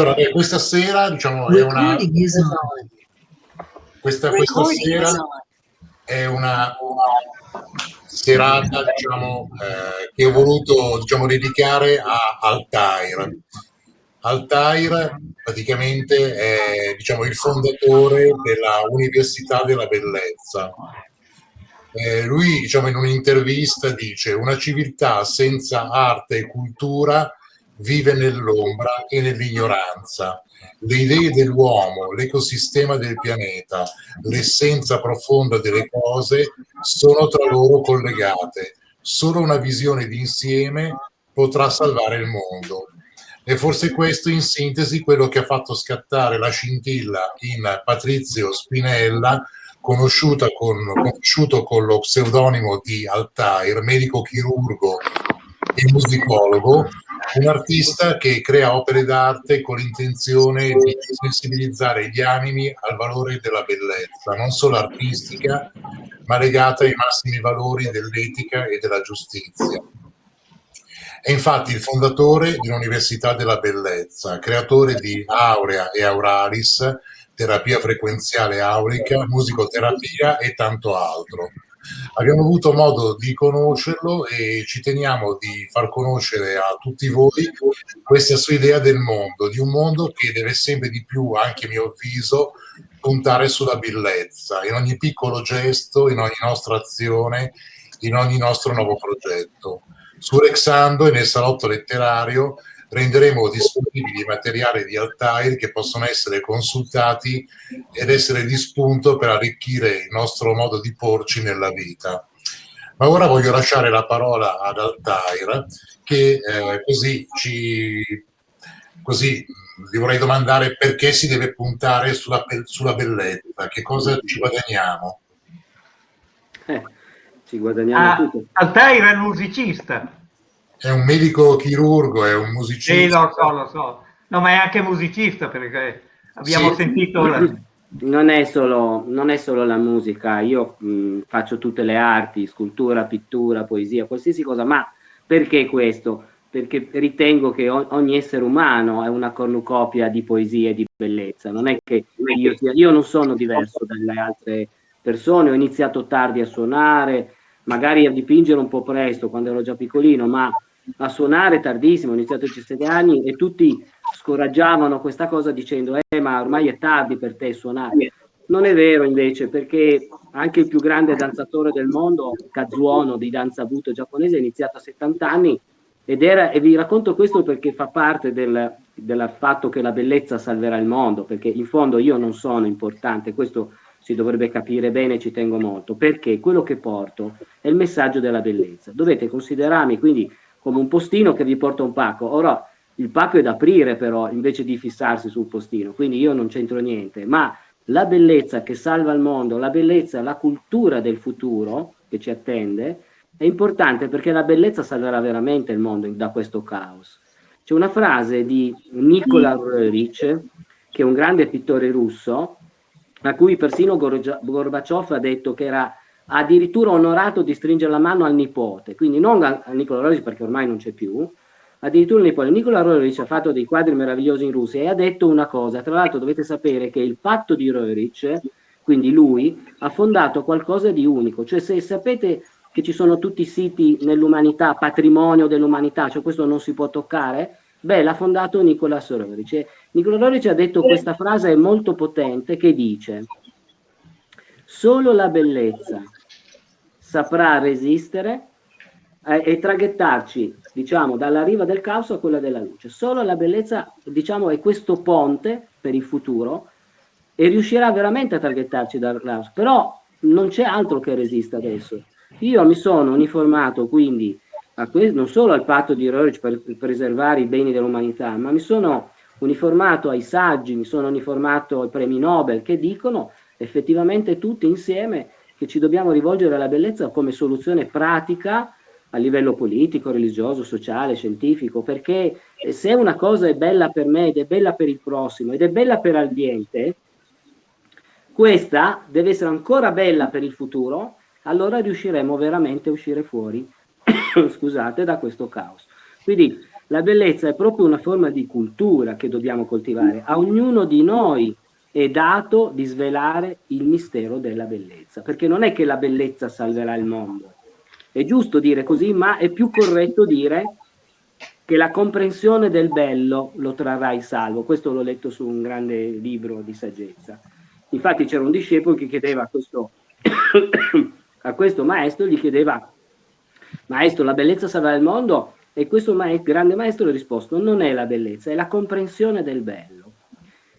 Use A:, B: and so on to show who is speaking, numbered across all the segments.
A: allora, eh, questa sera, diciamo, è una... Questa, questa sera è una serata, diciamo, eh, che ho voluto, diciamo, dedicare a Altair. Altair praticamente è, diciamo, il fondatore della Università della Bellezza. Eh, lui, diciamo, in un'intervista dice una civiltà senza arte e cultura vive nell'ombra e nell'ignoranza. Le idee dell'uomo, l'ecosistema del pianeta, l'essenza profonda delle cose sono tra loro collegate. Solo una visione d'insieme potrà salvare il mondo. E forse questo in sintesi quello che ha fatto scattare la scintilla in Patrizio Spinella, con, conosciuto con lo pseudonimo di Altair, medico chirurgo e musicologo, un artista che crea opere d'arte con l'intenzione di sensibilizzare gli animi al valore della bellezza, non solo artistica, ma legata ai massimi valori dell'etica e della giustizia. È infatti il fondatore di un'Università della Bellezza, creatore di Aurea e Auralis, terapia frequenziale aurica, musicoterapia e tanto altro Abbiamo avuto modo di conoscerlo e ci teniamo di far conoscere a tutti voi questa sua idea del mondo, di un mondo che deve sempre di più, anche a mio avviso, puntare sulla bellezza, in ogni piccolo gesto, in ogni nostra azione, in ogni nostro nuovo progetto. Su Rexando e nel salotto letterario renderemo disponibili materiali di Altair che possono essere consultati ed essere di spunto per arricchire il nostro modo di porci nella vita. Ma ora voglio lasciare la parola ad Altair che eh, così ci così vi vorrei domandare perché si deve puntare sulla, sulla bellezza, che cosa ci guadagniamo?
B: Eh, ci guadagniamo
C: ah, tutto. Altair è musicista
A: è un medico chirurgo, è un musicista.
C: Sì, lo so, lo so. No, ma è anche musicista perché abbiamo sì. sentito... La...
B: Non è, solo, non è solo la musica, io mh, faccio tutte le arti, scultura, pittura, poesia, qualsiasi cosa, ma perché questo? Perché ritengo che ogni essere umano è una cornucopia di poesia e di bellezza, non è che io, sia, io non sono diverso dalle altre persone, ho iniziato tardi a suonare, magari a dipingere un po' presto quando ero già piccolino, ma a suonare tardissimo, ho iniziato a 17 anni e tutti scoraggiavano questa cosa dicendo eh ma ormai è tardi per te suonare. Non è vero invece perché anche il più grande danzatore del mondo, Kazuono di danza buto giapponese, ha iniziato a 70 anni ed era, e vi racconto questo perché fa parte del, del fatto che la bellezza salverà il mondo, perché in fondo io non sono importante, questo si dovrebbe capire bene, ci tengo molto, perché quello che porto è il messaggio della bellezza. Dovete considerarmi quindi come un postino che vi porta un pacco. Ora, il pacco è da aprire però, invece di fissarsi sul postino, quindi io non c'entro niente, ma la bellezza che salva il mondo, la bellezza, la cultura del futuro che ci attende, è importante perché la bellezza salverà veramente il mondo da questo caos. C'è una frase di Nikola Rurich, che è un grande pittore russo, a cui persino Gorbaciov ha detto che era addirittura onorato di stringere la mano al nipote, quindi non a, Nicola Roric perché ormai non c'è più, addirittura il nipote. Nicola Roric ha fatto dei quadri meravigliosi in Russia e ha detto una cosa, tra l'altro dovete sapere che il patto di Roric, quindi lui, ha fondato qualcosa di unico, cioè se sapete che ci sono tutti i siti nell'umanità, patrimonio dell'umanità, cioè questo non si può toccare, beh l'ha fondato Nicola Roric. Nicola Roric ha detto questa frase molto potente che dice solo la bellezza saprà resistere eh, e traghettarci, diciamo, dalla riva del caos a quella della luce. Solo la bellezza, diciamo, è questo ponte per il futuro e riuscirà veramente a traghettarci dal caos. Però non c'è altro che resista adesso. Io mi sono uniformato quindi non solo al patto di Rorich per preservare i beni dell'umanità, ma mi sono uniformato ai saggi, mi sono uniformato ai premi Nobel che dicono effettivamente tutti insieme che ci dobbiamo rivolgere alla bellezza come soluzione pratica a livello politico, religioso, sociale, scientifico, perché se una cosa è bella per me ed è bella per il prossimo ed è bella per l'ambiente, questa deve essere ancora bella per il futuro, allora riusciremo veramente a uscire fuori, scusate, da questo caos. Quindi La bellezza è proprio una forma di cultura che dobbiamo coltivare. A ognuno di noi è dato di svelare il mistero della bellezza, perché non è che la bellezza salverà il mondo. È giusto dire così, ma è più corretto dire che la comprensione del bello lo trarrà in salvo. Questo l'ho letto su un grande libro di saggezza. Infatti c'era un discepolo che chiedeva a questo, a questo maestro, gli chiedeva, maestro, la bellezza salverà il mondo? E questo maestro, grande maestro ha risposto, non è la bellezza, è la comprensione del bello.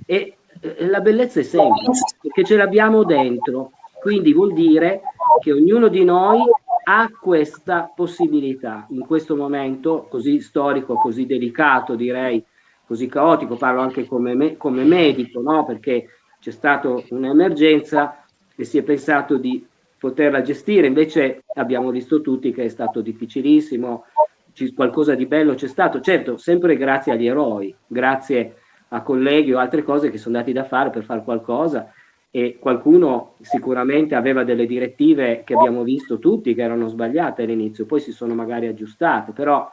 B: E la bellezza è semplice, perché ce l'abbiamo dentro, quindi vuol dire che ognuno di noi ha questa possibilità. In questo momento così storico, così delicato, direi, così caotico, parlo anche come, me, come medico, no? perché c'è stata un'emergenza e si è pensato di poterla gestire, invece abbiamo visto tutti che è stato difficilissimo, qualcosa di bello c'è stato, certo, sempre grazie agli eroi, grazie a colleghi o altre cose che sono dati da fare per fare qualcosa e qualcuno sicuramente aveva delle direttive che abbiamo visto tutti che erano sbagliate all'inizio, poi si sono magari aggiustate, però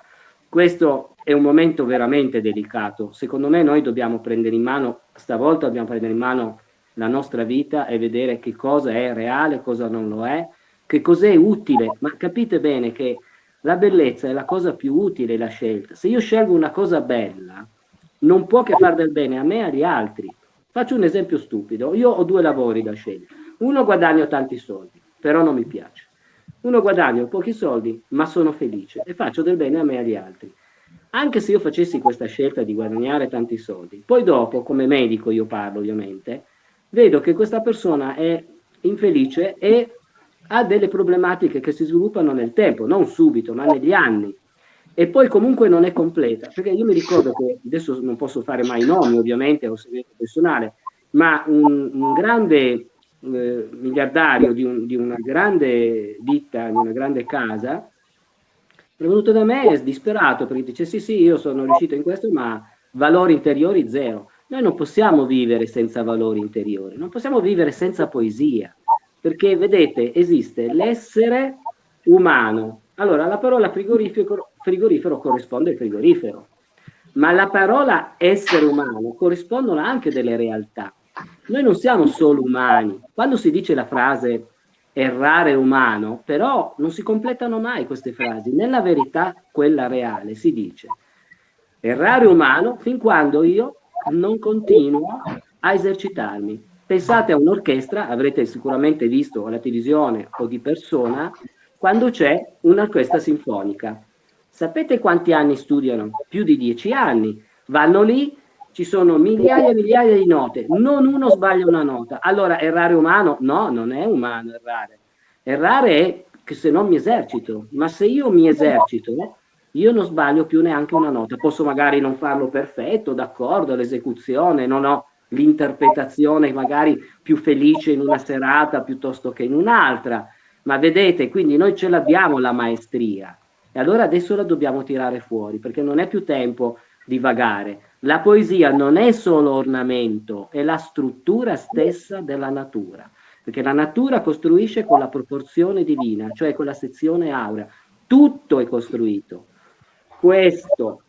B: questo è un momento veramente delicato. Secondo me noi dobbiamo prendere in mano, stavolta dobbiamo prendere in mano la nostra vita e vedere che cosa è reale, cosa non lo è, che cos'è utile, ma capite bene che la bellezza è la cosa più utile, la scelta. Se io scelgo una cosa bella, non può che far del bene a me e agli altri. Faccio un esempio stupido. Io ho due lavori da scegliere. Uno guadagno tanti soldi, però non mi piace. Uno guadagno pochi soldi, ma sono felice e faccio del bene a me e agli altri. Anche se io facessi questa scelta di guadagnare tanti soldi, poi dopo, come medico io parlo ovviamente, vedo che questa persona è infelice e ha delle problematiche che si sviluppano nel tempo, non subito, ma negli anni e poi comunque non è completa, perché io mi ricordo che adesso non posso fare mai nomi ovviamente, è un segreto personale, ma un, un grande eh, miliardario di, un, di, una grande ditta, di una grande casa, è venuto da me disperato perché dice sì sì io sono riuscito in questo ma valori interiori zero. Noi non possiamo vivere senza valori interiori, non possiamo vivere senza poesia, perché vedete esiste l'essere umano. Allora la parola frigorifero frigorifero corrisponde al frigorifero, ma la parola essere umano corrispondono anche delle realtà. Noi non siamo solo umani. Quando si dice la frase errare umano, però non si completano mai queste frasi. Nella verità, quella reale, si dice errare umano fin quando io non continuo a esercitarmi. Pensate a un'orchestra, avrete sicuramente visto alla televisione o di persona, quando c'è un'orchestra sinfonica. Sapete quanti anni studiano? Più di dieci anni. Vanno lì, ci sono migliaia e migliaia di note, non uno sbaglia una nota. Allora, errare umano? No, non è umano errare. Errare è che se non mi esercito, ma se io mi esercito, io non sbaglio più neanche una nota. Posso magari non farlo perfetto, d'accordo, l'esecuzione, non ho l'interpretazione magari più felice in una serata piuttosto che in un'altra, ma vedete, quindi noi ce l'abbiamo la maestria e allora adesso la dobbiamo tirare fuori, perché non è più tempo di vagare. La poesia non è solo ornamento, è la struttura stessa della natura, perché la natura costruisce con la proporzione divina, cioè con la sezione aurea. Tutto è costruito. Questo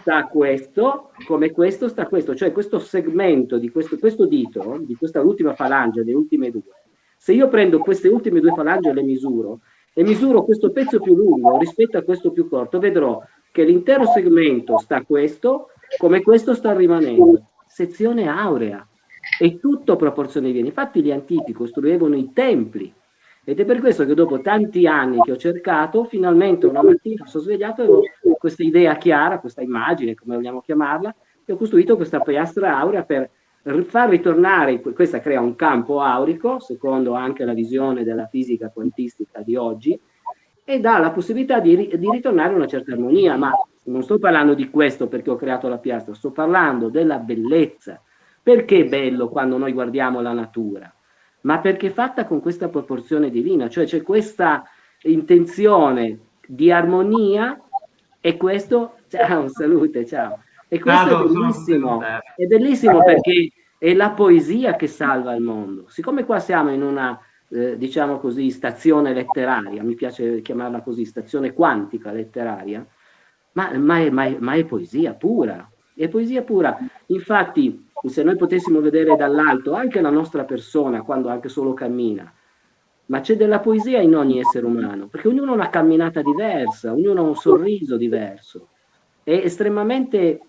B: sta questo, come questo sta questo, cioè questo segmento di questo, questo dito, di questa ultima falange, le ultime due, se io prendo queste ultime due falange e le misuro, e misuro questo pezzo più lungo rispetto a questo più corto, vedrò che l'intero segmento sta questo, come questo sta rimanendo. Sezione aurea. È tutto proporzione viene. Infatti gli antichi costruivano i templi. Ed è per questo che dopo tanti anni che ho cercato, finalmente una mattina sono svegliato e ho questa idea chiara, questa immagine, come vogliamo chiamarla, e ho costruito questa piastra aurea per far ritornare, questa crea un campo aurico, secondo anche la visione della fisica quantistica di oggi, e dà la possibilità di, di ritornare a una certa armonia, ma non sto parlando di questo perché ho creato la piastra, sto parlando della bellezza. Perché è bello quando noi guardiamo la natura? Ma perché è fatta con questa proporzione divina, cioè c'è questa intenzione di armonia e questo, ciao, salute, ciao, e questo Vado, è bellissimo, è bellissimo perché è la poesia che salva il mondo. Siccome qua siamo in una, eh, diciamo così, stazione letteraria, mi piace chiamarla così, stazione quantica letteraria, ma, ma, è, ma, è, ma è poesia pura, è poesia pura. Infatti, se noi potessimo vedere dall'alto anche la nostra persona quando anche solo cammina, ma c'è della poesia in ogni essere umano, perché ognuno ha una camminata diversa, ognuno ha un sorriso diverso. È estremamente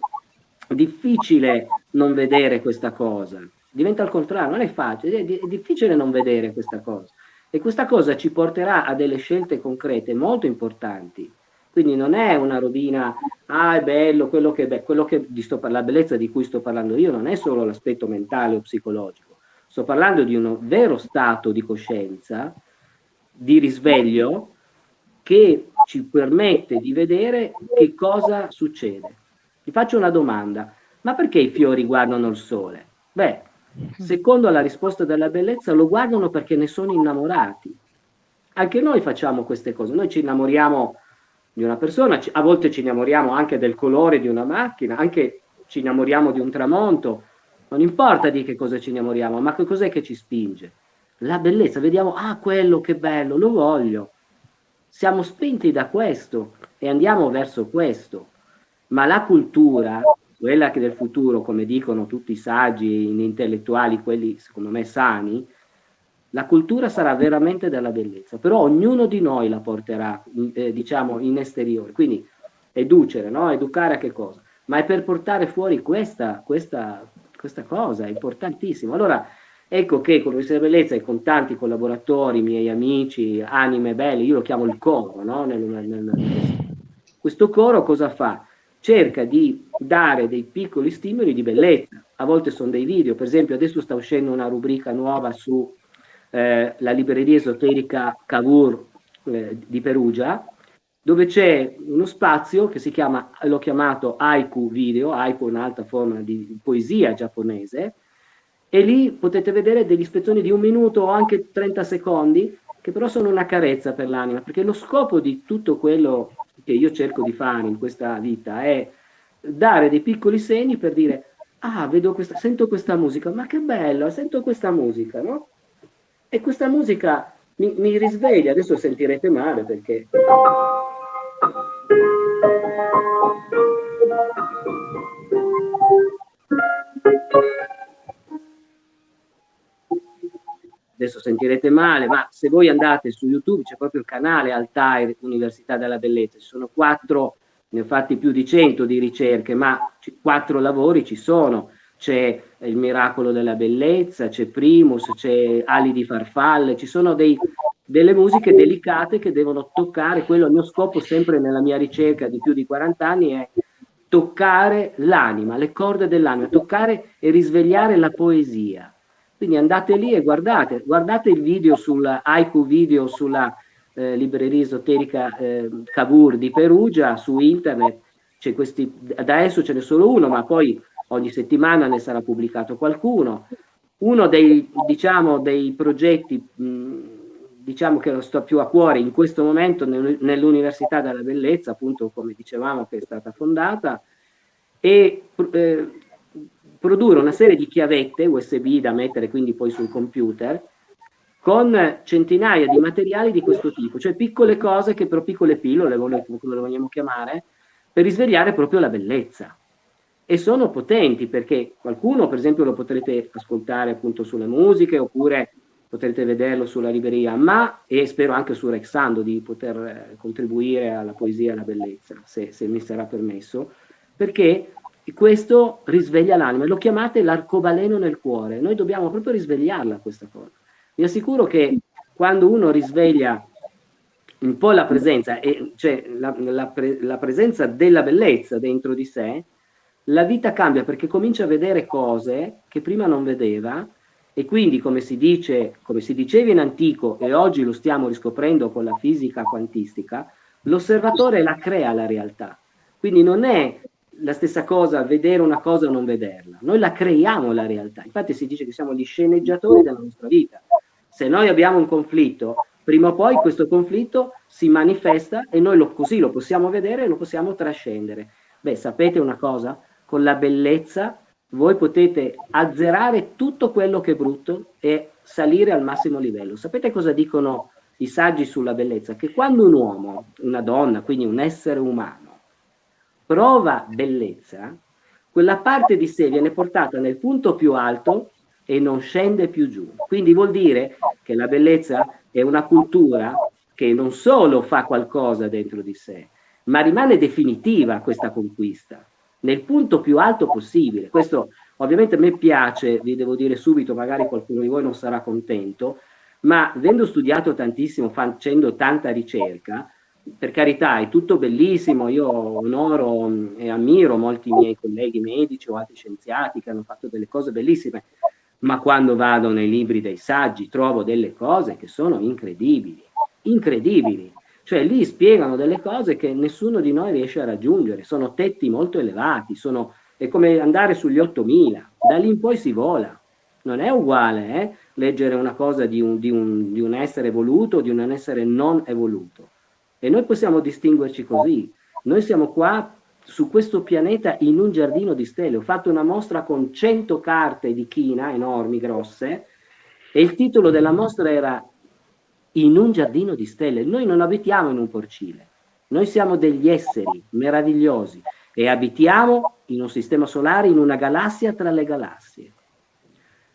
B: difficile non vedere questa cosa. Diventa al contrario, non è facile, è, difficile non vedere questa cosa. E questa cosa ci porterà a delle scelte concrete molto importanti. Quindi non è una robina, ah è bello, quello che, beh, quello che sto, la bellezza di cui sto parlando io non è solo l'aspetto mentale o psicologico, sto parlando di un vero stato di coscienza, di risveglio, che ci permette di vedere che cosa succede. Ti faccio una domanda, ma perché i fiori guardano il sole? Beh, secondo la risposta della bellezza lo guardano perché ne sono innamorati. Anche noi facciamo queste cose, noi ci innamoriamo di una persona, a volte ci innamoriamo anche del colore di una macchina, anche ci innamoriamo di un tramonto, non importa di che cosa ci innamoriamo, ma che cos'è che ci spinge? La bellezza, vediamo, ah quello che bello, lo voglio. Siamo spinti da questo e andiamo verso questo ma la cultura, quella che del futuro, come dicono tutti i saggi, gli intellettuali, quelli secondo me sani, la cultura sarà veramente della bellezza, però ognuno di noi la porterà, eh, diciamo, in esteriore. Quindi educere, no? Educare a che cosa? Ma è per portare fuori questa, questa, questa cosa, è importantissimo. Allora, ecco che con della Bellezza e con tanti collaboratori, miei amici, anime belle, io lo chiamo il coro, no? nel, nel, nel, questo coro cosa fa? Cerca di dare dei piccoli stimoli di bellezza. A volte sono dei video, per esempio adesso sta uscendo una rubrica nuova su eh, la libreria esoterica Cavour eh, di Perugia, dove c'è uno spazio che si chiama, l'ho chiamato Haiku Video, Haiku è un'altra forma di poesia giapponese, e lì potete vedere degli spezzoni di un minuto o anche 30 secondi, che però sono una carezza per l'anima, perché lo scopo di tutto quello che io cerco di fare in questa vita è dare dei piccoli segni per dire ah, vedo questa, sento questa musica, ma che bello, sento questa musica, no? E questa musica mi, mi risveglia, adesso sentirete male perché... adesso sentirete male, ma se voi andate su YouTube c'è proprio il canale Altair Università della Bellezza, ci sono quattro, ne ho fatti più di cento di ricerche, ma quattro lavori ci sono, c'è il miracolo della bellezza, c'è Primus, c'è Ali di farfalle, ci sono dei, delle musiche delicate che devono toccare, quello è il mio scopo sempre nella mia ricerca di più di 40 anni è toccare l'anima, le corde dell'anima, toccare e risvegliare la poesia quindi andate lì e guardate, guardate il video sul haiku video sulla eh, libreria esoterica eh, Cavour di Perugia su internet, c'è questi, adesso ce n'è solo uno, ma poi ogni settimana ne sarà pubblicato qualcuno. Uno dei, diciamo, dei progetti mh, diciamo che lo sto più a cuore in questo momento nell'Università della Bellezza, appunto come dicevamo che è stata fondata, e eh, produrre una serie di chiavette USB da mettere quindi poi sul computer con centinaia di materiali di questo tipo, cioè piccole cose che però piccole pillole, come le vogliamo chiamare, per risvegliare proprio la bellezza. E sono potenti perché qualcuno, per esempio, lo potrete ascoltare appunto sulle musiche oppure potrete vederlo sulla libreria, ma e spero anche su Rexando di poter eh, contribuire alla poesia e alla bellezza, se, se mi sarà permesso, perché e questo risveglia l'anima, lo chiamate l'arcobaleno nel cuore, noi dobbiamo proprio risvegliarla questa cosa. Vi assicuro che quando uno risveglia un po' la presenza, e cioè la, la, pre, la presenza della bellezza dentro di sé, la vita cambia perché comincia a vedere cose che prima non vedeva e quindi come si dice, come si diceva in antico e oggi lo stiamo riscoprendo con la fisica quantistica, l'osservatore la crea la realtà. Quindi non è la stessa cosa vedere una cosa o non vederla. Noi la creiamo la realtà. Infatti si dice che siamo gli sceneggiatori della nostra vita. Se noi abbiamo un conflitto, prima o poi questo conflitto si manifesta e noi lo, così lo possiamo vedere e lo possiamo trascendere. Beh, sapete una cosa? Con la bellezza voi potete azzerare tutto quello che è brutto e salire al massimo livello. Sapete cosa dicono i saggi sulla bellezza? Che quando un uomo, una donna, quindi un essere umano, prova bellezza, quella parte di sé viene portata nel punto più alto e non scende più giù. Quindi vuol dire che la bellezza è una cultura che non solo fa qualcosa dentro di sé, ma rimane definitiva questa conquista, nel punto più alto possibile. Questo ovviamente a me piace, vi devo dire subito, magari qualcuno di voi non sarà contento, ma avendo studiato tantissimo, facendo tanta ricerca, per carità è tutto bellissimo, io onoro e ammiro molti miei colleghi medici o altri scienziati che hanno fatto delle cose bellissime, ma quando vado nei libri dei saggi trovo delle cose che sono incredibili, incredibili. Cioè lì spiegano delle cose che nessuno di noi riesce a raggiungere, sono tetti molto elevati, sono, è come andare sugli 8000, da lì in poi si vola. Non è uguale eh? leggere una cosa di un, di, un, di un essere evoluto o di un essere non evoluto. E noi possiamo distinguerci così. Noi siamo qua su questo pianeta in un giardino di stelle. Ho fatto una mostra con 100 carte di china enormi, grosse, e il titolo della mostra era In un giardino di stelle. Noi non abitiamo in un porcile, noi siamo degli esseri meravigliosi e abitiamo in un sistema solare, in una galassia tra le galassie.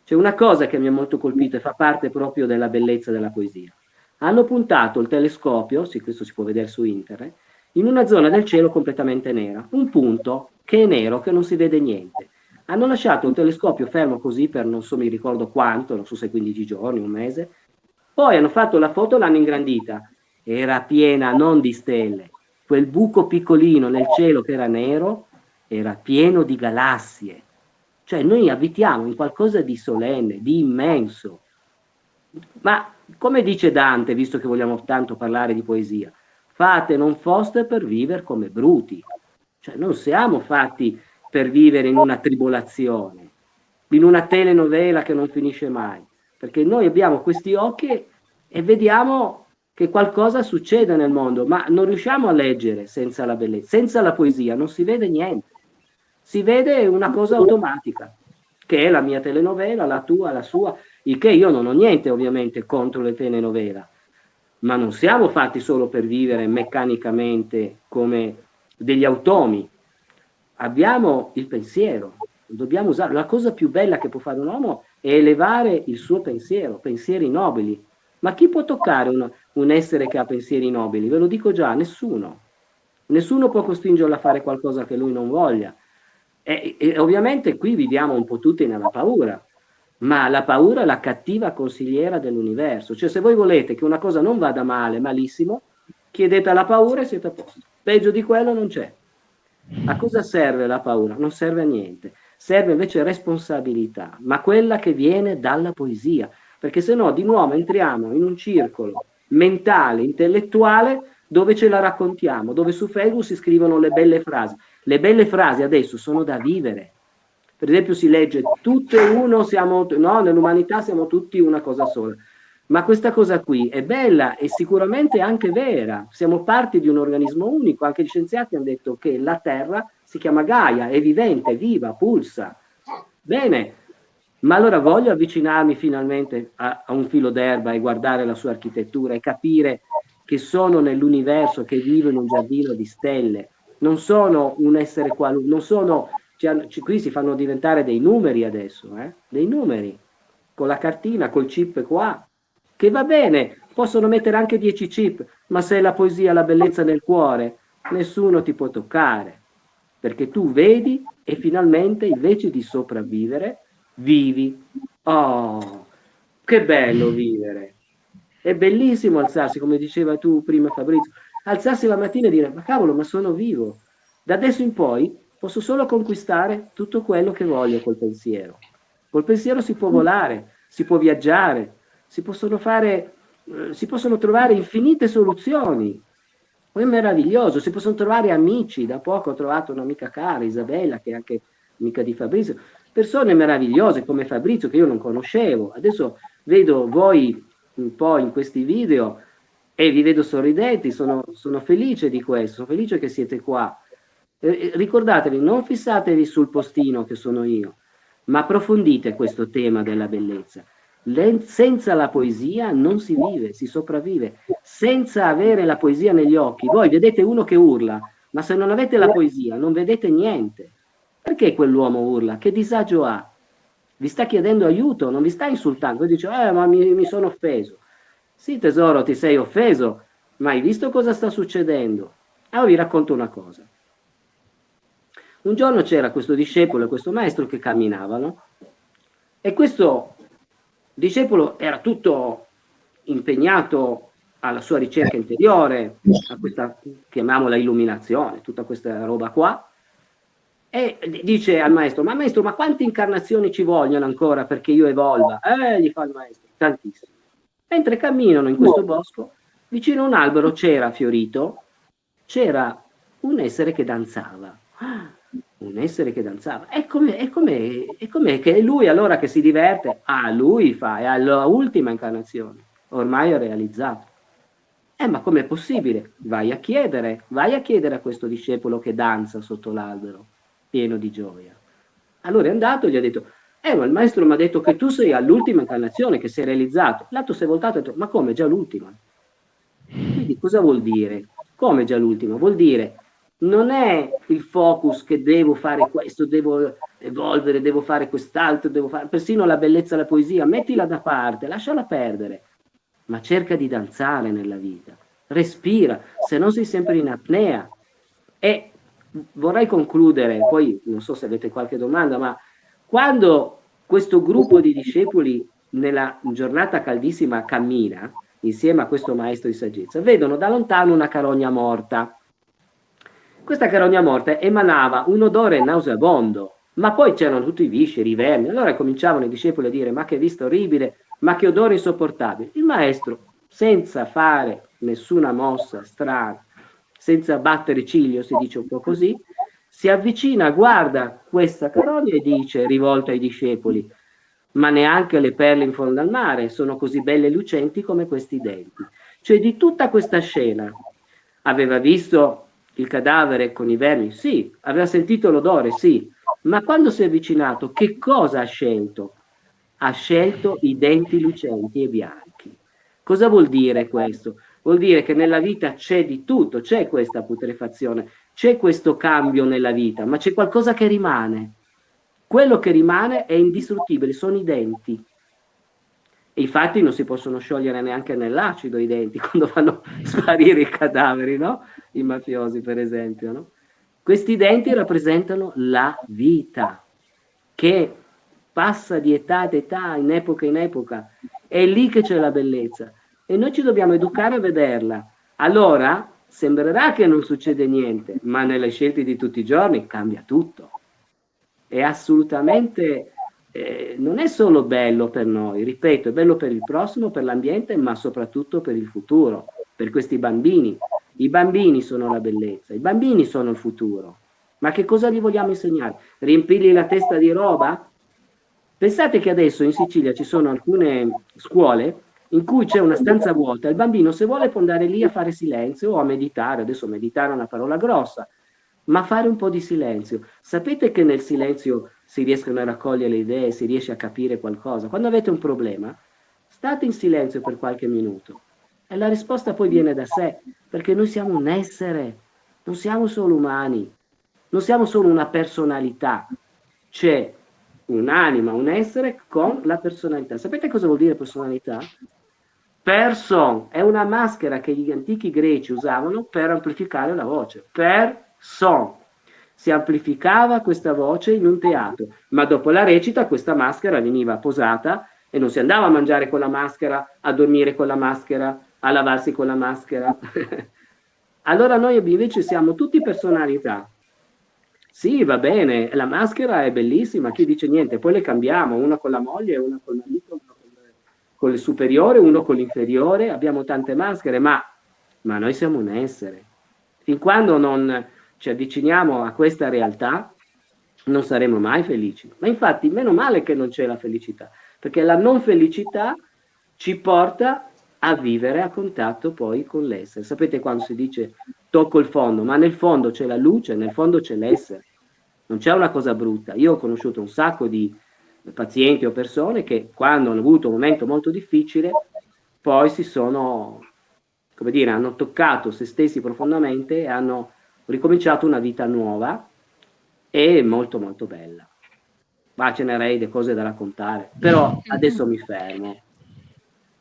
B: C'è una cosa che mi ha molto colpito e fa parte proprio della bellezza della poesia. Hanno puntato il telescopio, sì, questo si può vedere su internet, in una zona del cielo completamente nera, un punto che è nero, che non si vede niente. Hanno lasciato un telescopio fermo così per non so mi ricordo quanto, non so se 15 giorni, un mese, poi hanno fatto la foto l'hanno ingrandita, era piena non di stelle, quel buco piccolino nel cielo che era nero era pieno di galassie, cioè noi abitiamo in qualcosa di solenne, di immenso, ma come dice Dante, visto che vogliamo tanto parlare di poesia, fate non foste per vivere come bruti. Cioè non siamo fatti per vivere in una tribolazione, in una telenovela che non finisce mai, perché noi abbiamo questi occhi e vediamo che qualcosa succede nel mondo, ma non riusciamo a leggere senza la bellezza, senza la poesia, non si vede niente. Si vede una cosa automatica, che è la mia telenovela, la tua, la sua, il che io non ho niente ovviamente contro le telenovela, ma non siamo fatti solo per vivere meccanicamente come degli automi. Abbiamo il pensiero, dobbiamo usare. La cosa più bella che può fare un uomo è elevare il suo pensiero, pensieri nobili. Ma chi può toccare un, un essere che ha pensieri nobili? Ve lo dico già, nessuno. Nessuno può costringerlo a fare qualcosa che lui non voglia. E, e ovviamente qui viviamo un po' tutti nella paura, ma la paura è la cattiva consigliera dell'universo. Cioè se voi volete che una cosa non vada male, malissimo, chiedete alla paura e siete a posto. Peggio di quello non c'è. A cosa serve la paura? Non serve a niente. Serve invece responsabilità, ma quella che viene dalla poesia, perché se no di nuovo entriamo in un circolo mentale, intellettuale, dove ce la raccontiamo, dove su Facebook si scrivono le belle frasi. Le belle frasi adesso sono da vivere, per esempio si legge tutte uno, siamo, no, nell'umanità siamo tutti una cosa sola. Ma questa cosa qui è bella e sicuramente anche vera. Siamo parte di un organismo unico. Anche gli scienziati hanno detto che la Terra si chiama Gaia, è vivente, è viva, pulsa. Bene, ma allora voglio avvicinarmi finalmente a, a un filo d'erba e guardare la sua architettura e capire che sono nell'universo, che vivo in un giardino di stelle. Non sono un essere qualunque, non sono qui si fanno diventare dei numeri adesso, eh? dei numeri, con la cartina, col chip qua, che va bene, possono mettere anche 10 chip, ma se la poesia, la bellezza nel cuore, nessuno ti può toccare, perché tu vedi e finalmente invece di sopravvivere, vivi. Oh, che bello vivere! È bellissimo alzarsi, come diceva tu prima Fabrizio, alzarsi la mattina e dire, ma cavolo, ma sono vivo. Da adesso in poi Posso solo conquistare tutto quello che voglio col pensiero. Col pensiero si può volare, si può viaggiare, si possono fare, eh, si possono trovare infinite soluzioni. È meraviglioso, si possono trovare amici. Da poco ho trovato un'amica cara, Isabella, che è anche amica di Fabrizio. Persone meravigliose come Fabrizio che io non conoscevo. Adesso vedo voi un po' in questi video e vi vedo sorridenti, sono, sono felice di questo, sono felice che siete qua eh, eh, ricordatevi, non fissatevi sul postino che sono io, ma approfondite questo tema della bellezza. Le, senza la poesia non si vive, si sopravvive. Senza avere la poesia negli occhi, voi vedete uno che urla, ma se non avete la poesia non vedete niente. Perché quell'uomo urla? Che disagio ha? Vi sta chiedendo aiuto, non vi sta insultando. Voi dice, eh, ma mi, mi sono offeso. Sì, tesoro, ti sei offeso, ma hai visto cosa sta succedendo? Allora vi racconto una cosa. Un giorno c'era questo discepolo e questo maestro che camminavano e questo discepolo era tutto impegnato alla sua ricerca interiore, a questa, chiamiamola illuminazione, tutta questa roba qua, e dice al maestro, ma maestro, ma quante incarnazioni ci vogliono ancora perché io evolva? Eh, gli fa il maestro, tantissime. Mentre camminano in questo bosco, vicino a un albero c'era fiorito, c'era un essere che danzava. Un essere che danzava. E com'è, com'è che lui allora che si diverte? Ah, lui fa, è alla ultima incarnazione, ormai è realizzato. Eh, ma com'è possibile? Vai a chiedere, vai a chiedere a questo discepolo che danza sotto l'albero, pieno di gioia. Allora è andato e gli ha detto, eh, ma il maestro mi ha detto che tu sei all'ultima incarnazione, che sei realizzato. L'altro si è voltato e ha detto, ma come, già l'ultima? Quindi cosa vuol dire? Come già l'ultima? Vuol dire, non è il focus che devo fare questo, devo evolvere, devo fare quest'altro, devo fare persino la bellezza della poesia, mettila da parte, lasciala perdere, ma cerca di danzare nella vita, respira, se no sei sempre in apnea. E vorrei concludere, poi non so se avete qualche domanda, ma quando questo gruppo di discepoli nella giornata caldissima cammina insieme a questo maestro di saggezza, vedono da lontano una carogna morta. Questa carogna morta emanava un odore nauseabondo, ma poi c'erano tutti i visceri, i vermi. Allora cominciavano i discepoli a dire: Ma che vista orribile, ma che odore insopportabile. Il maestro, senza fare nessuna mossa strana, senza battere ciglio, si dice un po' così, si avvicina, guarda questa carogna e dice, rivolto ai discepoli, ma neanche le perle in fondo al mare sono così belle e lucenti come questi denti. Cioè di tutta questa scena aveva visto il cadavere con i vermi? Sì. Aveva sentito l'odore? Sì. Ma quando si è avvicinato, che cosa ha scelto? Ha scelto i denti lucenti e bianchi. Cosa vuol dire questo? Vuol dire che nella vita c'è di tutto, c'è questa putrefazione, c'è questo cambio nella vita, ma c'è qualcosa che rimane. Quello che rimane è indistruttibile, sono i denti. E infatti non si possono sciogliere neanche nell'acido i denti quando fanno sparire i cadaveri, no? I mafiosi, per esempio, no? Questi denti rappresentano la vita che passa di età ad età, in epoca in epoca. È lì che c'è la bellezza. E noi ci dobbiamo educare a vederla. Allora, sembrerà che non succede niente, ma nelle scelte di tutti i giorni cambia tutto. È assolutamente, eh, non è solo bello per noi, ripeto, è bello per il prossimo, per l'ambiente, ma soprattutto per il futuro, per questi bambini. I bambini sono la bellezza, i bambini sono il futuro. Ma che cosa gli vogliamo insegnare? Riempirgli la testa di roba? Pensate che adesso in Sicilia ci sono alcune scuole in cui c'è una stanza vuota, il bambino se vuole può andare lì a fare silenzio o a meditare, adesso meditare è una parola grossa, ma fare un po' di silenzio. Sapete che nel silenzio si riescono a raccogliere le idee, si riesce a capire qualcosa. Quando avete un problema, state in silenzio per qualche minuto e la risposta poi viene da sé, perché noi siamo un essere, non siamo solo umani, non siamo solo una personalità, c'è un'anima, un essere con la personalità. Sapete cosa vuol dire personalità? Person è una maschera che gli antichi greci usavano per amplificare la voce. Person. Si amplificava questa voce in un teatro, ma dopo la recita questa maschera veniva posata e non si andava a mangiare con la maschera, a dormire con la maschera, a lavarsi con la maschera. allora noi invece siamo tutti personalità. Sì, va bene, la maschera è bellissima, chi dice niente, poi le cambiamo, una con la moglie, una con l'amico, con il superiore, uno con l'inferiore, abbiamo tante maschere, ma, ma noi siamo un essere. Fin quando non ci avviciniamo a questa realtà, non saremo mai felici. Ma infatti, meno male che non c'è la felicità, perché la non felicità ci porta a vivere a contatto poi con l'essere. Sapete quando si dice tocco il fondo, ma nel fondo c'è la luce, nel fondo c'è l'essere. Non c'è una cosa brutta. Io ho conosciuto un sacco di pazienti o persone che quando hanno avuto un momento molto difficile poi si sono, come dire, hanno toccato se stessi profondamente e hanno ricominciato una vita nuova e molto molto bella. Ma ce n'erei delle cose da raccontare, però adesso mi fermo.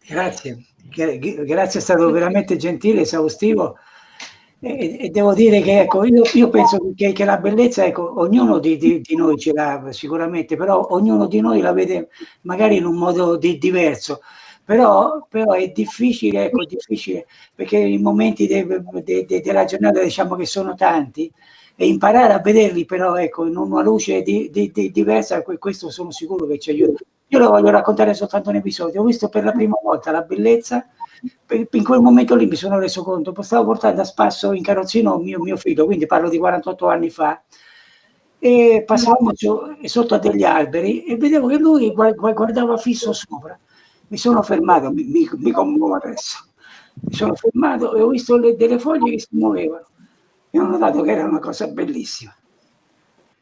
D: Grazie, grazie, è stato veramente gentile, esaustivo. E, e devo dire che ecco, io, io penso che, che, la bellezza, ecco, ognuno di, di, di, noi ce l'ha sicuramente, però ognuno di noi la vede magari in un modo di, diverso. Però, però, è difficile, ecco, difficile, perché i momenti de, de, de, della giornata diciamo che sono tanti e imparare a vederli però ecco, in una luce diversa, questo sono sicuro che ci aiuta. Io lo voglio raccontare soltanto un episodio. Ho visto per la prima volta la bellezza, in quel momento lì mi sono reso conto, stavo portando a spasso in carrozzino mio, mio figlio, quindi parlo di 48 anni fa, e passavamo sotto a degli alberi e vedevo che lui guardava fisso sopra. Mi sono fermato, mi, mi, mi commuovo adesso. Mi sono fermato e ho visto le, delle foglie che si muovevano e ho notato che era una cosa bellissima.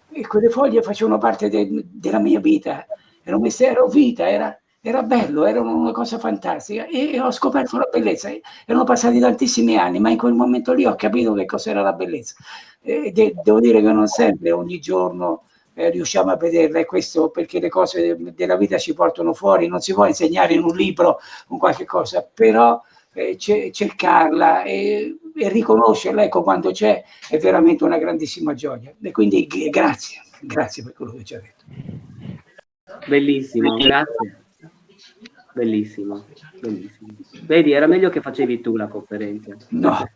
D: E quelle foglie facevano parte de, della mia vita era un vita, era, era bello, era una cosa fantastica e ho scoperto la bellezza. Erano passati tantissimi anni, ma in quel momento lì ho capito che cos'era la bellezza. E de devo dire che non sempre, ogni giorno, eh, riusciamo a vederla e questo perché le cose della vita ci portano fuori, non si può insegnare in un libro un qualche cosa, però eh, cercarla e, e riconoscerla, ecco, quando c'è, è veramente una grandissima gioia. E quindi grazie, grazie per quello che ci ha detto.
B: Bellissimo, grazie. Bellissimo, bellissimo. Vedi, era meglio che facevi tu la conferenza.
D: No.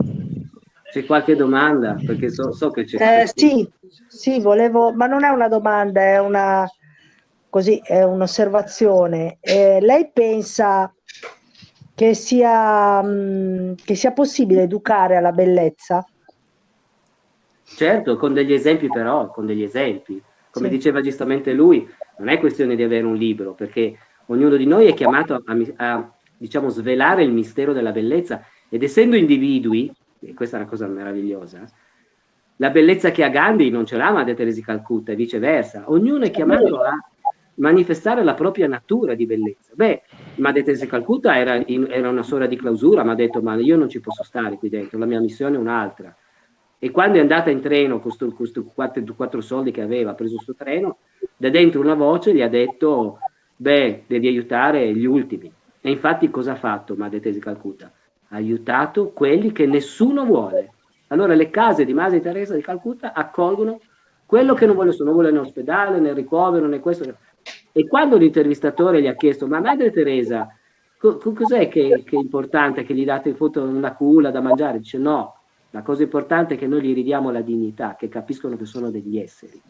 B: C'è qualche domanda? Perché so, so che c'è.
E: Eh, sì, sì, volevo, ma non è una domanda, è una così, è un'osservazione. Eh, lei pensa che sia, mh, che sia possibile educare alla bellezza?
B: Certo, con degli esempi però, con degli esempi. Come sì. diceva giustamente lui, non è questione di avere un libro, perché ognuno di noi è chiamato a, a, a diciamo, svelare il mistero della bellezza ed essendo individui, e questa è una cosa meravigliosa, la bellezza che ha Gandhi non ce l'ha Madre Teresa Calcutta e viceversa. Ognuno è chiamato a manifestare la propria natura di bellezza. Beh, Madre Teresa Calcutta era, in, era una sora di clausura, mi ha detto ma io non ci posso stare qui dentro, la mia missione è un'altra. E quando è andata in treno con questi quattro, quattro, soldi che aveva, ha preso questo treno, da dentro una voce gli ha detto, beh, devi aiutare gli ultimi. E infatti cosa ha fatto Madre Teresa Calcutta? Aiutato quelli che nessuno vuole. Allora le case di Madre Teresa di Calcutta accolgono quello che non vuole, non vuole né ospedale, né ricovero, né questo. E quando l'intervistatore gli ha chiesto, ma Madre Teresa, co cos'è che, che, è importante che gli date foto una culla da mangiare? Dice no, la cosa importante è che noi gli ridiamo la dignità, che capiscono che sono degli esseri.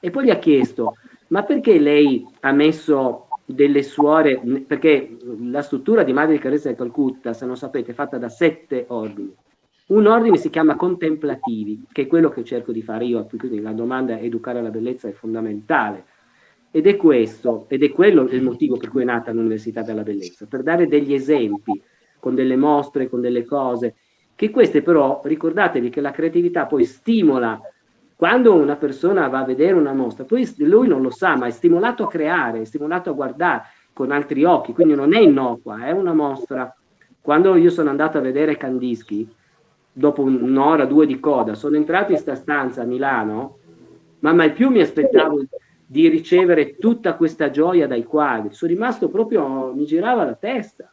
B: E poi gli ha chiesto, ma perché lei ha messo delle suore, perché la struttura di Madre di Carezza di Calcutta, se non sapete, è fatta da sette ordini. Un ordine si chiama contemplativi, che è quello che cerco di fare io, quindi la domanda educare alla bellezza è fondamentale. Ed è questo, ed è quello il motivo per cui è nata l'Università della Bellezza, per dare degli esempi, con delle mostre, con delle cose, che queste però, ricordatevi che la creatività poi stimola, quando una persona va a vedere una mostra, poi lui non lo sa, ma è stimolato a creare, è stimolato a guardare con altri occhi, quindi non è innocua, è una mostra. Quando io sono andato a vedere Kandinsky, dopo un'ora, due di coda, sono entrato in questa stanza a Milano, ma mai più mi aspettavo di ricevere tutta questa gioia dai quadri, sono rimasto proprio, mi girava la testa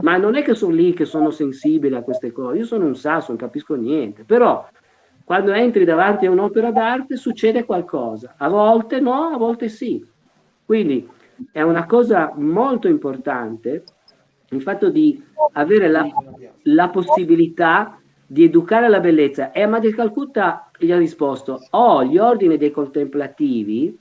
B: ma non è che sono lì che sono sensibile a queste cose, io sono un sasso, non capisco niente, però quando entri davanti a un'opera d'arte succede qualcosa, a volte no, a volte sì. Quindi è una cosa molto importante il fatto di avere la, la possibilità di educare alla bellezza. E Amadeo Calcutta gli ha risposto, oh, gli ordini dei contemplativi,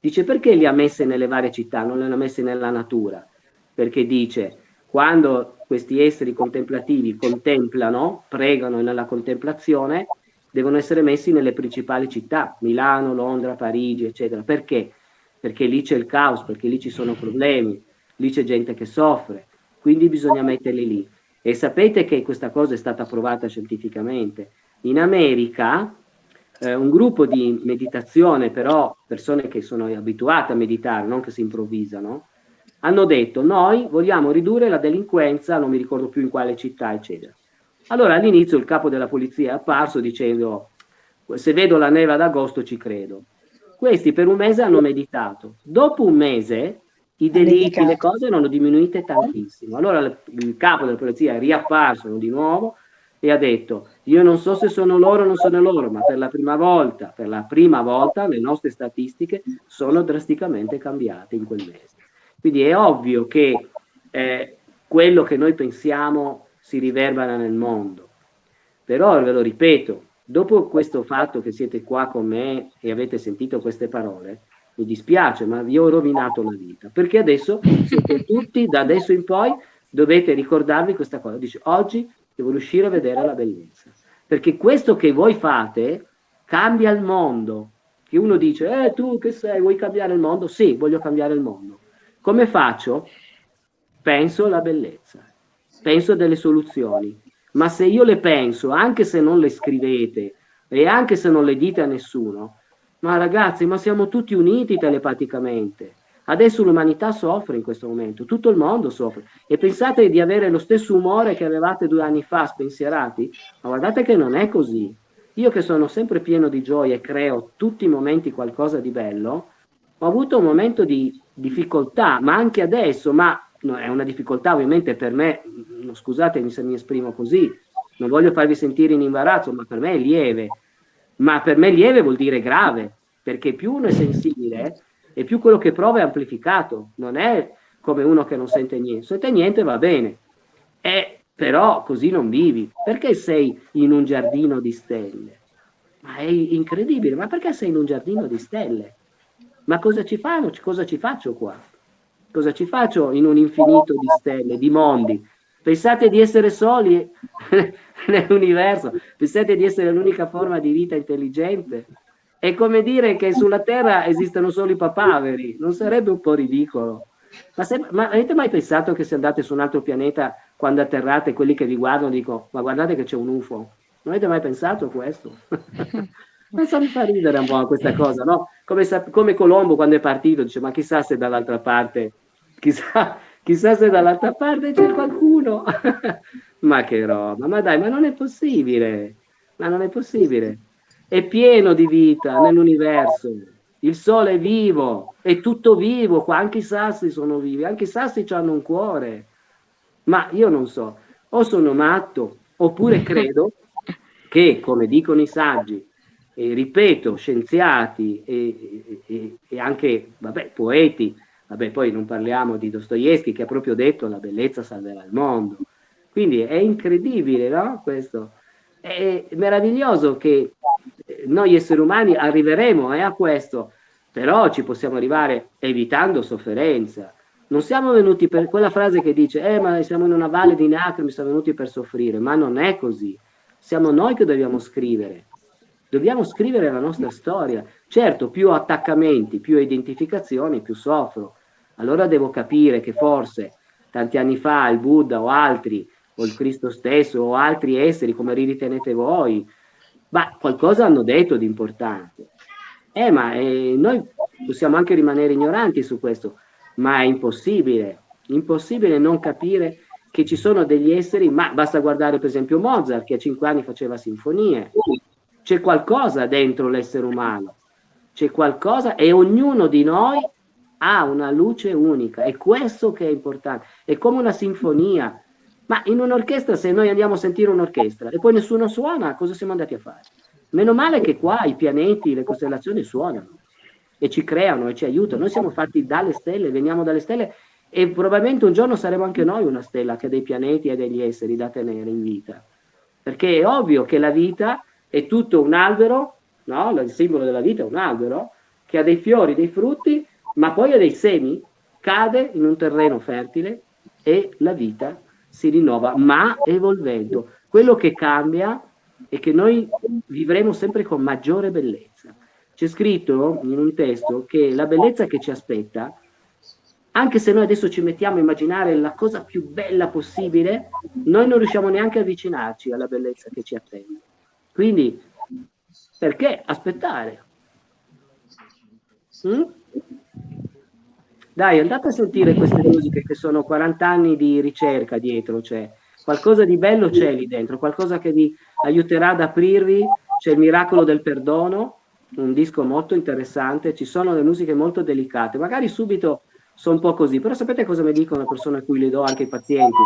B: dice perché li ha messi nelle varie città, non li ha messi nella natura? Perché dice, quando questi esseri contemplativi contemplano, pregano nella contemplazione, devono essere messi nelle principali città, Milano, Londra, Parigi, eccetera. Perché? Perché lì c'è il caos, perché lì ci sono problemi, lì c'è gente che soffre, quindi bisogna metterli lì. E sapete che questa cosa è stata provata scientificamente. In America eh, un gruppo di meditazione, però persone che sono abituate a meditare, non che si improvvisano, hanno detto noi vogliamo ridurre la delinquenza, non mi ricordo più in quale città, eccetera. Allora all'inizio il capo della polizia è apparso dicendo se vedo la neve ad agosto ci credo. Questi per un mese hanno meditato. Dopo un mese i delitti, le cose erano diminuite tantissimo. Allora il capo della polizia è riapparso di nuovo e ha detto io non so se sono loro o non sono loro, ma per la prima volta, per la prima volta le nostre statistiche sono drasticamente cambiate in quel mese. Quindi è ovvio che eh, quello che noi pensiamo si riverbera nel mondo. Però ve lo ripeto, dopo questo fatto che siete qua con me e avete sentito queste parole, mi dispiace, ma vi ho rovinato la vita, perché adesso siete tutti, da adesso in poi, dovete ricordarvi questa cosa. Dice, oggi devo riuscire a vedere la bellezza, perché questo che voi fate cambia il mondo. Che uno dice, eh tu che sei, vuoi cambiare il mondo? Sì, voglio cambiare il mondo. Come faccio? Penso alla bellezza, penso a delle soluzioni, ma se io le penso, anche se non le scrivete e anche se non le dite a nessuno, ma ragazzi, ma siamo tutti uniti telepaticamente. Adesso l'umanità soffre in questo momento, tutto il mondo soffre. E pensate di avere lo stesso umore che avevate due anni fa, spensierati? Ma guardate che non è così. Io che sono sempre pieno di gioia e creo tutti i momenti qualcosa di bello, ho avuto un momento di difficoltà, ma anche adesso, ma no, è una difficoltà ovviamente per me, scusatemi se mi esprimo così, non voglio farvi sentire in imbarazzo, ma per me è lieve, ma per me lieve vuol dire grave, perché più uno è sensibile e più quello che prova è amplificato, non è come uno che non sente niente, sente niente va bene, è, però così non vivi, perché sei in un giardino di stelle? Ma è incredibile, ma perché sei in un giardino di stelle? Ma cosa ci fanno? Cosa ci faccio qua? Cosa ci faccio in un infinito di stelle, di mondi? Pensate di essere soli nell'universo? Pensate di essere l'unica forma di vita intelligente? È come dire che sulla Terra esistono solo i papaveri, non sarebbe un po' ridicolo? Ma, se, ma, avete mai pensato che se andate su un altro pianeta, quando atterrate, quelli che vi guardano dicono, ma guardate che c'è un UFO? Non avete mai pensato a questo? Ma mi fa ridere un po' questa cosa, no? Come, come, Colombo quando è partito, dice, ma chissà se dall'altra parte, chissà, chissà se dall'altra parte c'è qualcuno. ma che roba, ma dai, ma non è possibile, ma non è possibile. È pieno di vita nell'universo. Il sole è vivo, è tutto vivo, qua anche i sassi sono vivi, anche i sassi hanno un cuore. Ma io non so, o sono matto, oppure credo che, come dicono i saggi, e ripeto, scienziati e, e, e, anche vabbè, poeti, vabbè, poi non parliamo di Dostoevsky che ha proprio detto la bellezza salverà il mondo. Quindi è incredibile, no? Questo. È meraviglioso che noi esseri umani arriveremo eh, a questo, però ci possiamo arrivare evitando sofferenza. Non siamo venuti per quella frase che dice, eh, ma siamo in una valle di lacrime, siamo venuti per soffrire, ma non è così. Siamo noi che dobbiamo scrivere Dobbiamo scrivere la nostra storia. Certo, più attaccamenti, più identificazioni, più soffro. Allora devo capire che forse tanti anni fa il Buddha o altri, o il Cristo stesso, o altri esseri, come ritenete voi, ma qualcosa hanno detto di importante. Eh, ma eh, noi possiamo anche rimanere ignoranti su questo, ma è impossibile, impossibile non capire che ci sono degli esseri, ma basta guardare per esempio Mozart che a cinque anni faceva sinfonie, c'è qualcosa dentro l'essere umano, c'è qualcosa e ognuno di noi ha una luce unica, è questo che è importante, è come una sinfonia, ma in un'orchestra se noi andiamo a sentire un'orchestra e poi nessuno suona, cosa siamo andati a fare? Meno male che qua i pianeti, le costellazioni suonano e ci creano e ci aiutano, noi siamo fatti dalle stelle, veniamo dalle stelle e probabilmente un giorno saremo anche noi una stella che ha dei pianeti e degli esseri da tenere in vita, perché è ovvio che la vita è tutto un albero, no? il simbolo della vita è un albero, che ha dei fiori, dei frutti, ma poi ha dei semi, cade in un terreno fertile e la vita si rinnova, ma evolvendo. Quello che cambia è che noi vivremo sempre con maggiore bellezza. C'è scritto in un testo che la bellezza che ci aspetta, anche se noi adesso ci mettiamo a immaginare la cosa più bella possibile, noi non riusciamo neanche a avvicinarci alla bellezza che ci attende. Quindi, perché aspettare? Mm? Dai, andate a sentire queste musiche che sono 40 anni di ricerca dietro, cioè qualcosa di bello c'è lì dentro, qualcosa che vi aiuterà ad aprirvi, c'è il miracolo del perdono, un disco molto interessante, ci sono le musiche molto delicate, magari subito sono un po' così, però sapete cosa mi dicono le persone a cui le do anche i pazienti?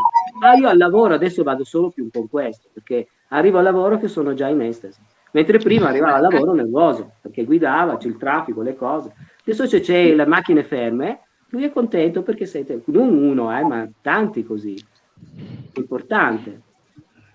B: Ah, io al lavoro adesso vado solo più con questo, perché arrivo al lavoro che sono già in estasi, mentre prima arrivava al lavoro nervoso, perché guidava, c'è il traffico, le cose. Adesso c'è le macchine ferme, lui è contento perché siete, non uno, eh, ma tanti così. Importante.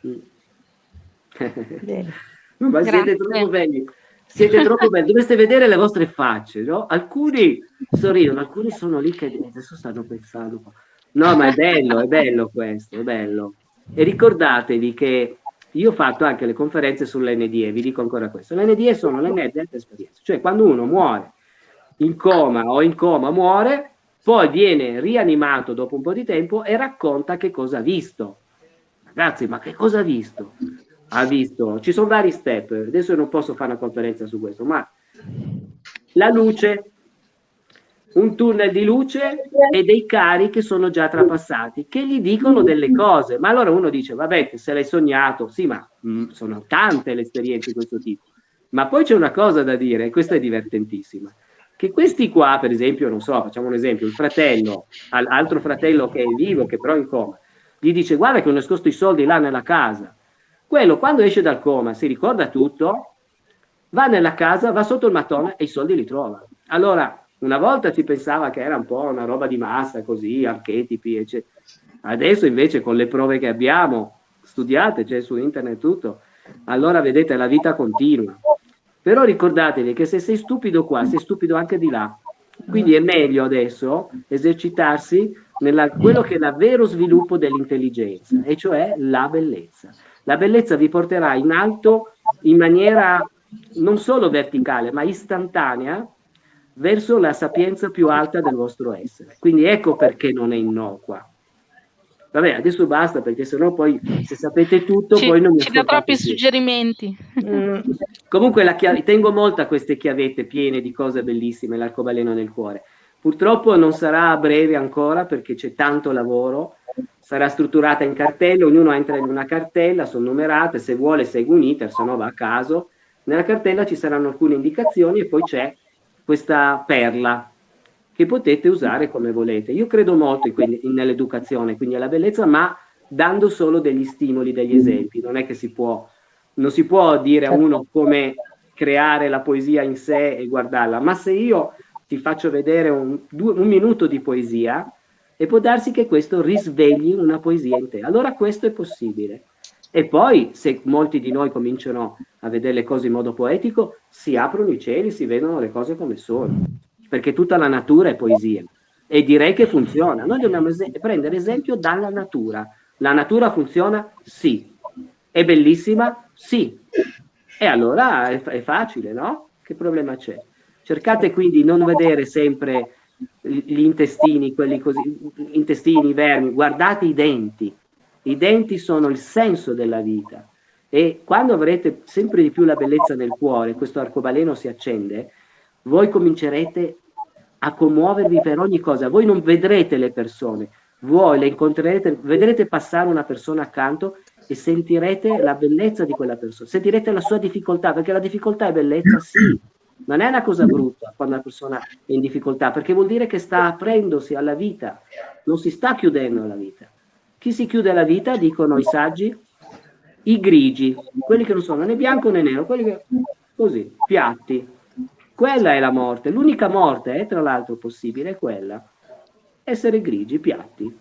B: Ma siete troppo belli. Siete troppo belli, dovreste vedere le vostre facce, no? Alcuni sorridono, alcuni sono lì che adesso stanno pensando. No, ma è bello, è bello questo, è bello. E ricordatevi che io ho fatto anche le conferenze sull'NDE, vi dico ancora questo. L'NDE sono le net esperienze, cioè quando uno muore in coma o in coma muore, poi viene rianimato dopo un po' di tempo e racconta che cosa ha visto. Ragazzi, ma che cosa ha visto? ha visto, ci sono vari step, adesso non posso fare una conferenza su questo, ma la luce, un tunnel di luce e dei cari che sono già trapassati, che gli dicono delle cose, ma allora uno dice, vabbè, se l'hai sognato, sì, ma mh, mm, sono tante le esperienze di questo tipo, ma poi c'è una cosa da dire, e questa è divertentissima, che questi qua, per esempio, non so, facciamo un esempio, il fratello, altro fratello che è vivo, che però è in coma, gli dice, guarda che ho nascosto i soldi là nella casa, quello quando esce dal coma si ricorda tutto, va nella casa, va sotto il mattone e i soldi li trova. Allora, una volta si pensava che era un po' una roba di massa, così, archetipi, eccetera. Adesso invece con le prove che abbiamo, studiate, c'è su internet tutto, allora vedete la vita continua. Però ricordatevi che se sei stupido qua, sei stupido anche di là. Quindi è meglio adesso esercitarsi nella quello che è il vero sviluppo dell'intelligenza, e cioè la bellezza. La bellezza vi porterà in alto in maniera non solo verticale, ma istantanea verso la sapienza più alta del vostro essere. Quindi ecco perché non è innocua. Vabbè, adesso basta perché sennò poi se sapete tutto
F: ci,
B: poi non mi
F: Ci dà troppi più. suggerimenti.
B: Mm. Comunque la chiave, tengo molto a queste chiavette piene di cose bellissime, l'arcobaleno nel cuore. Purtroppo non sarà a breve ancora perché c'è tanto lavoro sarà strutturata in cartelle, ognuno entra in una cartella, sono numerate, se vuole segue un iter, se no va a caso. Nella cartella ci saranno alcune indicazioni e poi c'è questa perla che potete usare come volete. Io credo molto nell'educazione, quindi alla bellezza, ma dando solo degli stimoli, degli esempi. Non è che si può, non si può dire a uno come creare la poesia in sé e guardarla, ma se io ti faccio vedere un, due, un minuto di poesia, e può darsi che questo risvegli una poesia in te. Allora questo è possibile. E poi, se molti di noi cominciano a vedere le cose in modo poetico, si aprono i cieli, si vedono le cose come sono, perché tutta la natura è poesia. E direi che funziona. Noi dobbiamo es prendere esempio dalla natura. La natura funziona? Sì. È bellissima? Sì. E allora è, è facile, no? Che problema c'è? Cercate quindi di non vedere sempre gli intestini, quelli così, intestini, vermi, guardate i denti. I denti sono il senso della vita. E quando avrete sempre di più la bellezza nel cuore, questo arcobaleno si accende, voi comincerete a commuovervi per ogni cosa. Voi non vedrete le persone, voi le incontrerete, vedrete passare una persona accanto e sentirete la bellezza di quella persona, sentirete la sua difficoltà, perché la difficoltà è bellezza, sì, non è una cosa brutta quando una persona è in difficoltà, perché vuol dire che sta aprendosi alla vita, non si sta chiudendo alla vita. Chi si chiude alla vita, dicono i saggi, i grigi, quelli che non sono né bianco né nero, quelli che così, piatti. Quella è la morte. L'unica morte, è, tra l'altro, possibile è quella. Essere grigi, piatti.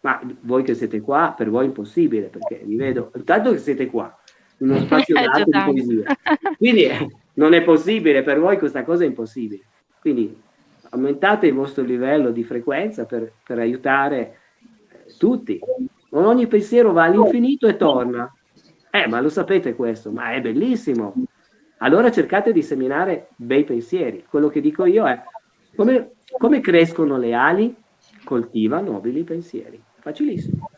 B: Ma voi che siete qua, per voi è impossibile, perché vi vedo, intanto che siete qua, in uno spazio grande di poesia. Quindi non è possibile, per voi questa cosa è impossibile. Quindi aumentate il vostro livello di frequenza per, per aiutare eh, tutti. Ogni pensiero va all'infinito e torna. Eh, ma lo sapete questo, ma è bellissimo. Allora cercate di seminare bei pensieri. Quello che dico io è come, come crescono le ali? Coltiva nobili pensieri. Facilissimo.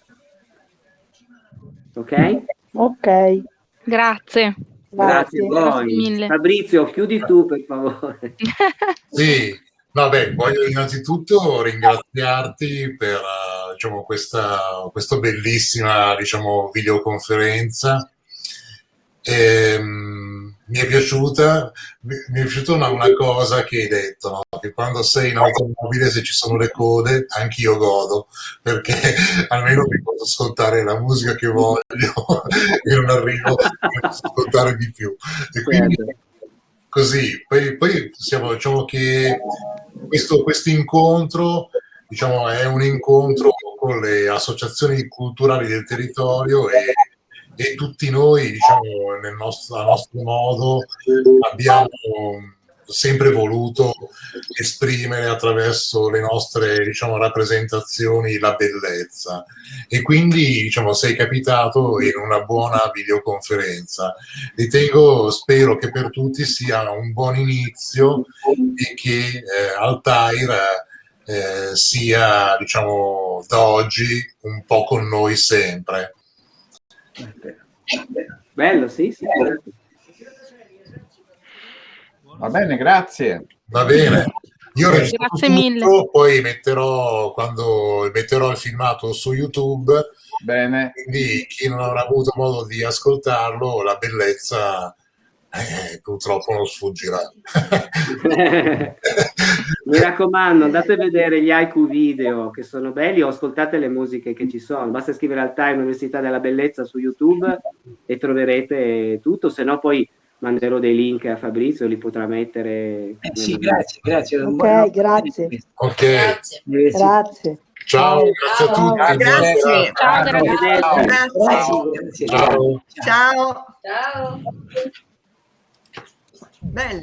B: Ok?
E: Ok.
F: Grazie.
B: Grazie, Grazie a voi. Fabrizio, chiudi tu per favore.
A: Sì, beh, voglio innanzitutto ringraziarti per uh, diciamo, questa, questa bellissima diciamo, videoconferenza. E, um, mi è piaciuta, mi è piaciuta una, una cosa che hai detto, no? che quando sei in automobile, se ci sono le code, anch'io godo, perché almeno mi posso ascoltare la musica che voglio e non arrivo a ascoltare di più. E quindi
B: Certo.
A: così, poi, poi siamo, diciamo che questo questo incontro diciamo, è un incontro con le associazioni culturali del territorio e, e tutti noi, diciamo, nel nostro, a nostro modo, abbiamo sempre voluto esprimere attraverso le nostre diciamo, rappresentazioni la bellezza e quindi diciamo, sei capitato in una buona videoconferenza. Ritengo, spero che per tutti sia un buon inizio e che eh, Altair eh, sia diciamo, da oggi un po' con noi sempre.
B: Bello, sì, sì.
G: Va bene, grazie.
A: Va bene. Io registro
F: Grazie
A: tutto,
F: mille.
A: poi metterò quando metterò il filmato su YouTube,
G: Bene.
A: quindi chi non avrà avuto modo di ascoltarlo, la bellezza eh, purtroppo non sfuggirà.
B: Mi raccomando, andate a vedere gli haiku video che sono belli o ascoltate le musiche che ci sono. Basta scrivere al Time Università della Bellezza su YouTube e troverete tutto, se no poi manderò dei link a Fabrizio, li potrà mettere.
D: Eh, sì, grazie, grazie.
E: Ok, grazie.
A: Ok,
H: Grazie.
E: Grazie.
A: ciao, grazie a
E: Ciao.
A: tutti.
H: Grazie.
F: Ciao.
H: Grazie.
D: Grazie, grazie.
A: Ciao.
H: Ciao.
I: Ciao.
H: Bella.